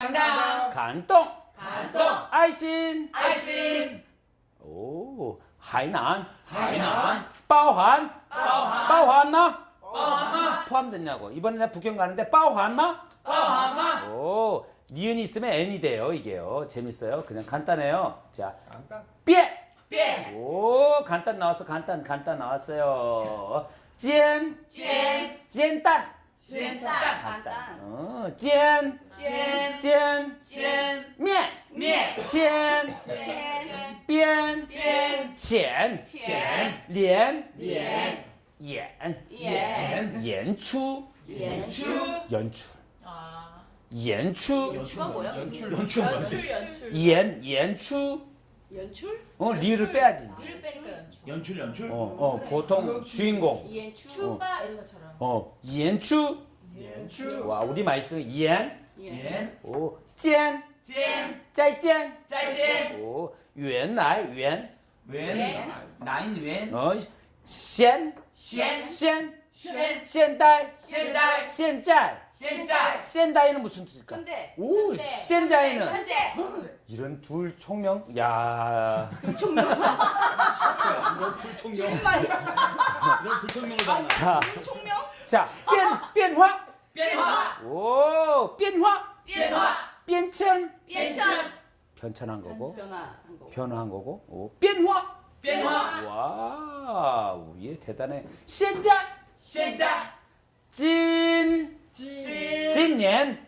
강당 간동. 간동. 아이신. 아이신. 오 하이난. 하이난. 빠오한. 빠오한. 빠오한나 빠오한마. 포함됐냐고. 이번에 나 북경 가는데 빠오한마? 빠오한마. 오 니은이 있으면 n이 돼요 이게요. 재밌어요. 그냥 간단해요. 자 간단. 삐에. 삐에. 오 간단 나왔어. 간단 간단 나왔어요. 찐 찐 찐단 煎蛋 간단 어, 煎煎煎煎面面天边边边浅浅连连演演演出演出演出 아, 演出 그건 뭐야? 연출 연출, 연출, 연출. 演演出 연출? 어 리를 빼야지 리를 빼니까 연출. 연출 연출. 어, 어 보통 주인공 연출. 추바 이런 것처럼. 어演出 연출. 와 우리 많이 쓰는 演 연 哦见煎再见再见哦原来原 웬 나인 웬 哦现现现现现代现代现在现在 现代는 무슨 뜻일까? 근데 오, 근데, 현재는 현재 이런 둘 총명? 야. 둘 총명. 둘 총명. 이런 둘 총명을 봤나? 자. 둘 총명? 자, 변 변화. 변화. 오, 변화. 변화. 변천. 변천. 변천한 거고. 변화한 거고. 변화한 거고. 오, 변화. 변화. 와, 우리의 대단해. 신자. 신자. 진. 진. 진년.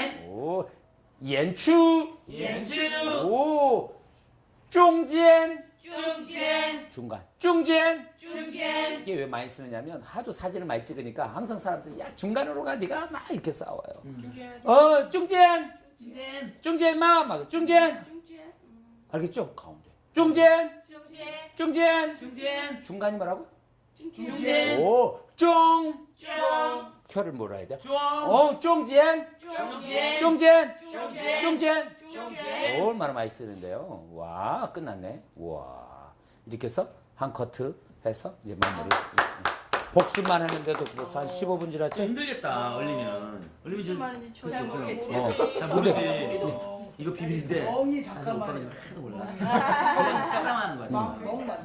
연추. 연추. 오. 중간 중간. 중간 중간 중간 이게 왜 많이 쓰느냐면 하도 사진을 많이 찍으니까 항상 사람들이 야 중간으로 가. 네가 막 이렇게 싸워요. 음. 어 중간 중간 중간 마막 중간 중간 알겠죠? 가운데. 중간 중간 중간 중간 중간이 뭐라고? 쫑. 오, 쫑. 쫑. 혀를 몰아야 돼. 쫑. 어, 쫑지엔. 쫑지엔. 쫑지엔. 쫑지엔. 쫑지엔. 얼마나 많이 쓰는데요. 와, 끝났네. 와. 이렇게 해서 한 커트 해서 이제 마무리. 복습만 하는데도 벌써 한 15분 지났지? 힘들겠다, 얼리면. 얼리면 좀. 잘 모르겠지. 잘 모르지. 이거 비밀인데. 멍이 잠깐만. 몰라. 잠깐만 하는 거야.